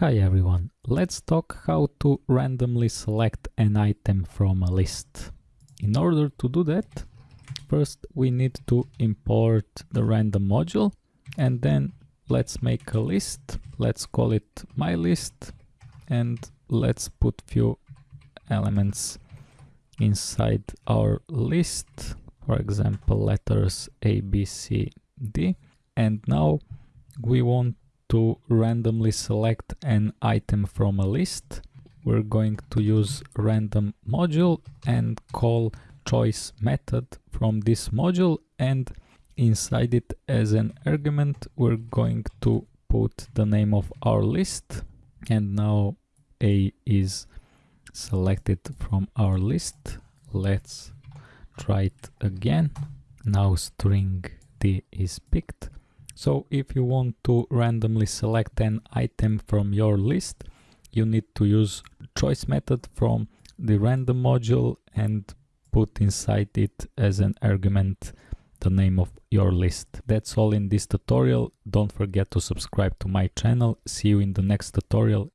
Hi everyone, let's talk how to randomly select an item from a list. In order to do that, first we need to import the random module and then let's make a list. Let's call it my list and let's put few elements inside our list. For example, letters A, B, C, D. And now we want to randomly select an item from a list, we're going to use random module and call choice method from this module and inside it as an argument we're going to put the name of our list and now A is selected from our list. Let's try it again. Now string D is picked so if you want to randomly select an item from your list, you need to use choice method from the random module and put inside it as an argument the name of your list. That's all in this tutorial. Don't forget to subscribe to my channel. See you in the next tutorial.